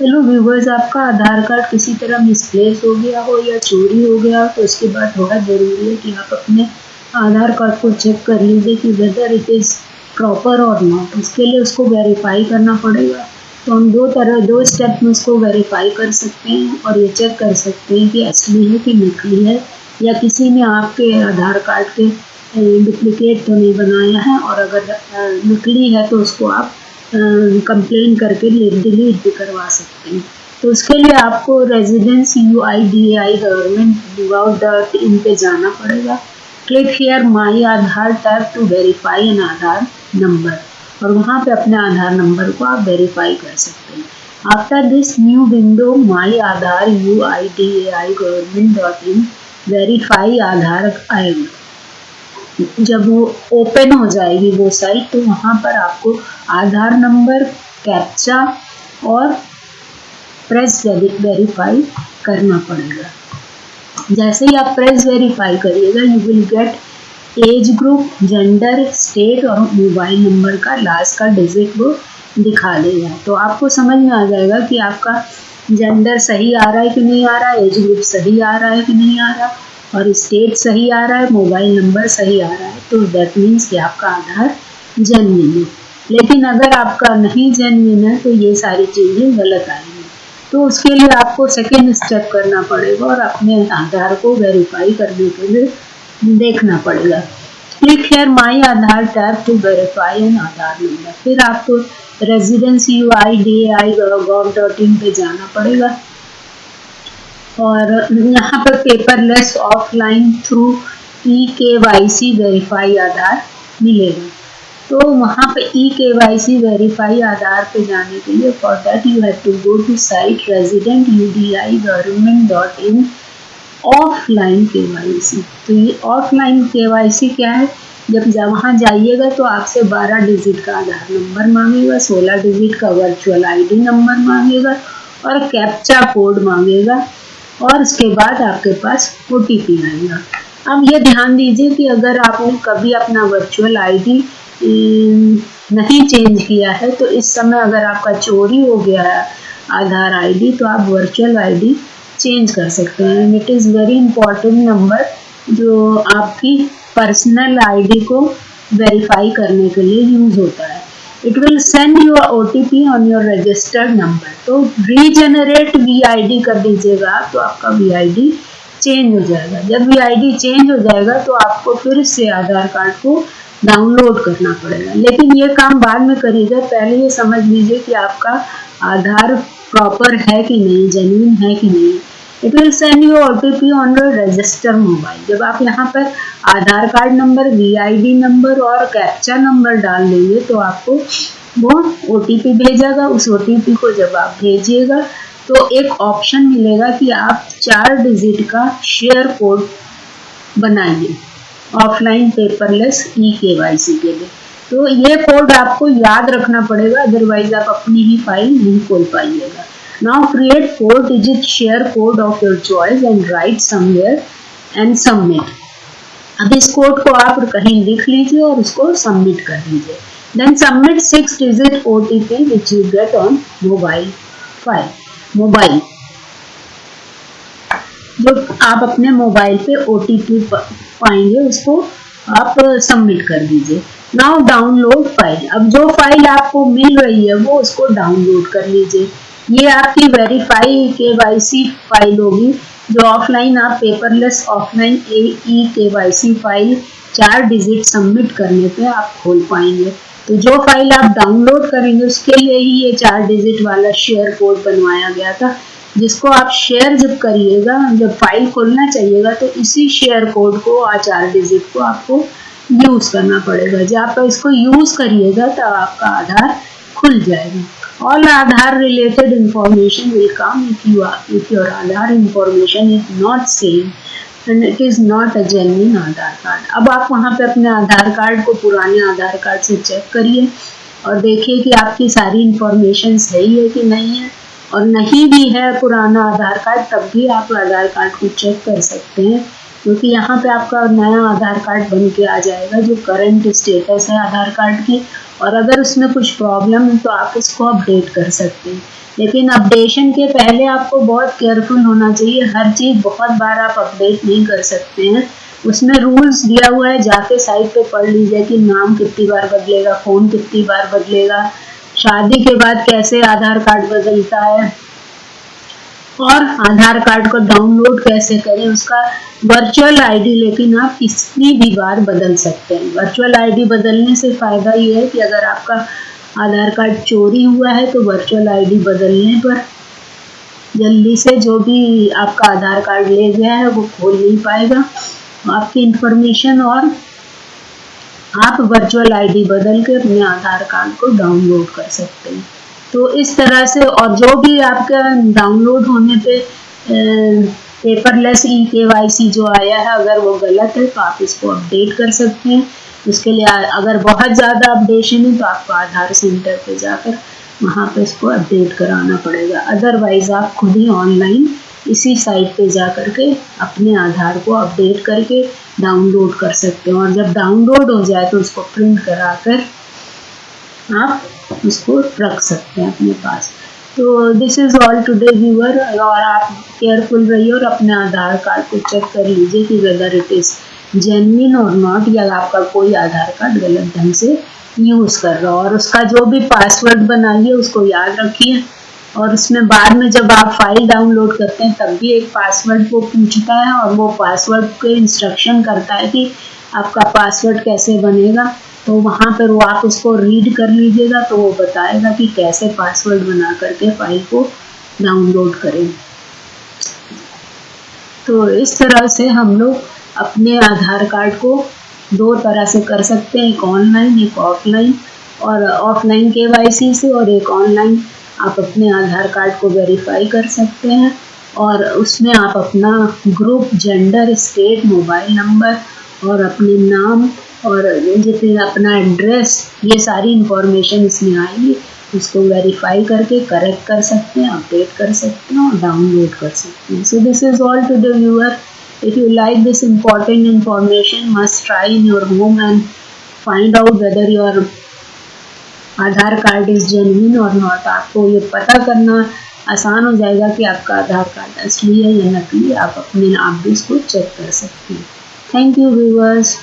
Hello viewers आपका आधार card किसी तरह मिसप्लेस हो गया हो या चोरी हो गया हो तो उसके बाद बहुत ज़रूरी है कि आप अपने आधार कार्ड को चेक कर लीजिए कि वेदर इट इज़ प्रॉपर और नॉट उसके लिए उसको वेरीफाई करना पड़ेगा। तो हम दो तरह, दो स्टेप में उसको वेरीफाई कर सकते हैं और ये चेक कर सकते हैं कि असली है कि नकली है, या किसी ने आपके आधार कार्ड के डुप्लिकेट तो नहीं बनाया है और अगर नकली है तो उसको आप कंप्लेन करके डिलीट भी करवा सकते हैं। तो उसके लिए आपको residence U I D I government dot in पे जाना पड़ेगा। Click here my Aadhaar tab to verify an Aadhaar number और वहाँ पे अपने आधार नंबर को आप वेरीफाई कर सकते हैं। After this new window my Aadhaar U I D A I government dot in verify Aadhaar आएगा जब वो ओपन हो जाएगी वो साइट तो वहाँ पर आपको आधार नंबर कैप्चा और प्रेस वेरीफाई करना पड़ेगा। जैसे ही आप प्रेस वेरीफाई करिएगा you will get age group gender state और मोबाइल नंबर का लास्ट का डिजिट वो दिखा देगा। तो आपको समझ में आ जाएगा कि आपका जेंडर सही आ रहा है कि नहीं आ रहा एज ग्रुप सही आ रहा है कि नहीं आ रहा। और स्टेट सही आ रहा है मोबाइल नंबर सही आ रहा है तो दैट मीन्स कि आपका आधार जेनविन है। लेकिन अगर आपका नहीं जेनविन है तो ये सारी चीज़ें गलत आएँगी तो उसके लिए आपको सेकेंड स्टेप करना पड़ेगा और अपने आधार को वेरीफाई करने के लिए देखना पड़ेगा। Click here my Aadhaar tab to verify an Aadhaar number फिर आपको residence U I D I gov dot in पर जाना पड़ेगा। और यहाँ पर पेपरलेस ऑफलाइन थ्रू ई के वाई सी वेरीफाई आधार मिलेगा। तो वहाँ पे ई के वाई सी वेरीफाई आधार पे जाने के लिए for that you have to go to site resident U D I government dot in offline K Y C तो ये ऑफलाइन के वाई सी क्या है? जब वहाँ जाइएगा तो आपसे 12 डिजिट का आधार नंबर मांगेगा 16 डिजिट का वर्चुअल आईडी नंबर मांगेगा और कैप्चा कोड मांगेगा। और उसके बाद आपके पास ओटीपी आएगा। अब ये ध्यान दीजिए कि अगर आपने कभी अपना वर्चुअल आईडी नहीं चेंज किया है तो इस समय अगर आपका चोरी हो गया है, आधार आईडी तो आप वर्चुअल आईडी चेंज कर सकते हैं। It is very important number जो आपकी पर्सनल आईडी को वेरीफाई करने के लिए यूज़ होता है। It will send you a OTP on your registered number. तो रीजेनरेट वीआईडी कर दीजिएगा तो आपका वीआईडी चेंज हो जाएगा। जब वी आई डी चेंज हो जाएगा तो आपको फिर से आधार कार्ड को डाउनलोड करना पड़ेगा। लेकिन ये काम बाद में करिएगा। पहले ये समझ लीजिए कि आपका आधार प्रॉपर है कि नहीं जेन्यून है कि नहीं। It will send you OTP on your register mobile जब आप यहाँ पर Aadhaar card number VID number और कैप्चा नंबर डाल देंगे तो आपको वो ओटीपी भेजेगा। उस ओटीपी को जब आप भेजिएगा तो एक ऑप्शन मिलेगा कि आप चार डिजिट का शेयर कोड बनाइए offline paperless e K Y C के लिए। तो ये कोड आपको याद रखना पड़ेगा अदरवाइज़ आप अपनी ही फ़ाइल नहीं खोल पाइएगा। Now create 4 digit share code of your choice and write somewhere and submit. अब इस कोड को आप कहीं लिख लीजिए और उसको सबमिट कर दीजिए then submit six digit O T P which you get on mobile file mobile जो आप अपने मोबाइल पे ओ टी पी पाएँगे उसको आप सबमिट कर दीजिए। नाउ डाउनलोड फ़ाइल अब जो फ़ाइल आपको मिल रही है वो उसको डाउनलोड कर लीजिए। ये आपकी वेरीफाई के वाई सी फ़ाइल होगी, जो ऑफलाइन आप paperless offline A E K Y C file चार डिजिट सबमिट करने पे आप खोल पाएँगे। तो जो फ़ाइल आप डाउनलोड करेंगे, उसके लिए ही ये चार डिजिट वाला शेयर कोड बनवाया गया था, जिसको आप शेयर जब करिएगा, जब फ़ाइल खोलना चाहिएगा तो इसी शेयर कोड को, आ चार डिजिट को आपको यूज़ करना पड़ेगा। जब आप इसको यूज़ करिएगा तो आपका आधार खुल जाएगा। All Aadhaar related information will come if you are, if your Aadhaar information is not same and it is not a genuine Aadhaar card. अब आप वहाँ पे अपने आधार कार्ड को पुराने आधार कार्ड से चेक करिए और देखिए कि आपकी सारी इंफॉर्मेशन सही है कि नहीं है और नहीं भी है पुराना आधार कार्ड तब भी आप आधार कार्ड को चेक कर सकते हैं, क्योंकि यहाँ पे आपका नया आधार कार्ड बन के आ जाएगा, जो करंट स्टेटस है आधार कार्ड की और अगर उसमें कुछ प्रॉब्लम है तो आप उसको अपडेट कर सकते हैं। लेकिन अपडेशन के पहले आपको बहुत केयरफुल होना चाहिए। हर चीज़ बहुत बार आप अपडेट नहीं कर सकते हैं। उसमें रूल्स दिया हुआ है, जाके साइट पे पढ़ लीजिए कि नाम कितनी बार बदलेगा फ़ोन कितनी बार बदलेगा, शादी के बाद कैसे आधार कार्ड बदलता है। और आधार कार्ड को डाउनलोड कैसे करें, उसका वर्चुअल आईडी लेकिन आप कितनी भी बार बदल सकते हैं। वर्चुअल आईडी बदलने से फ़ायदा ये है कि अगर आपका आधार कार्ड चोरी हुआ है तो वर्चुअल आईडी बदलने पर जल्दी से जो भी आपका आधार कार्ड ले गया है, वो खोल नहीं पाएगा। आपकी इंफॉर्मेशन और आप वर्चुअल आईडी बदल के अपने आधार कार्ड को डाउनलोड कर सकते हैं। तो इस तरह से, और जो भी आपका डाउनलोड होने पे पेपरलेस ई के वाई सी जो आया है, अगर वो गलत है तो आप इसको अपडेट कर सकते हैं। उसके लिए अगर बहुत ज़्यादा अपडेशन है तो आपको आधार सेंटर पे जाकर वहाँ पे इसको अपडेट कराना पड़ेगा। अदरवाइज़ आप खुद ही ऑनलाइन इसी साइट पे जा कर के अपने आधार को अपडेट करके डाउनलोड कर सकते हैं। और जब डाउनलोड हो जाए तो उसको प्रिंट करा कर आप उसको रख सकते हैं अपने पास। तो this is all today viewer और आप केयरफुल रहिए और अपने आधार कार्ड को चेक कर लीजिए कि वेदर इट इज़ जेनविन और नॉट या आपका कोई आधार कार्ड गलत ढंग से यूज़ कर रहा हो। और उसका जो भी पासवर्ड बनाइए, उसको याद रखिए। और उसमें बाद में जब आप फ़ाइल डाउनलोड करते हैं, तब भी एक पासवर्ड वो पूछता है और वो पासवर्ड के इंस्ट्रक्शन करता है कि आपका पासवर्ड कैसे बनेगा। तो वहाँ पर वो आप उसको रीड कर लीजिएगा तो वो बताएगा कि कैसे पासवर्ड बना करके फ़ाइल को डाउनलोड करें। तो इस तरह से हम लोग अपने आधार कार्ड को दो तरह से कर सकते हैं, एक ऑनलाइन एक ऑफलाइन और ऑफलाइन के से और एक ऑनलाइन आप अपने आधार कार्ड को वेरीफाई कर सकते हैं और उसमें आप अपना group gender state mobile number और अपने नाम और जितने अपना एड्रेस ये सारी इंफॉर्मेशन इसमें आएगी। उसको वेरीफाई करके करेक्ट कर सकते हैं अपडेट कर सकते हैं और डाउनलोड कर सकते हैं। So this is all to the viewer if you like this important information must try in your home and find out whether your Aadhaar card is genuine और नॉट आपको ये पता करना आसान हो जाएगा कि आपका आधार कार्ड असली है या नकली। आप अपने आप भी इसको चेक कर सकते हैं। Thank you viewers